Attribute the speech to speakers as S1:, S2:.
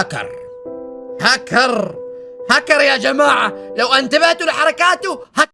S1: هكر. هكر. هكر يا جماعة. لو أنتبهتوا لحركاته هكر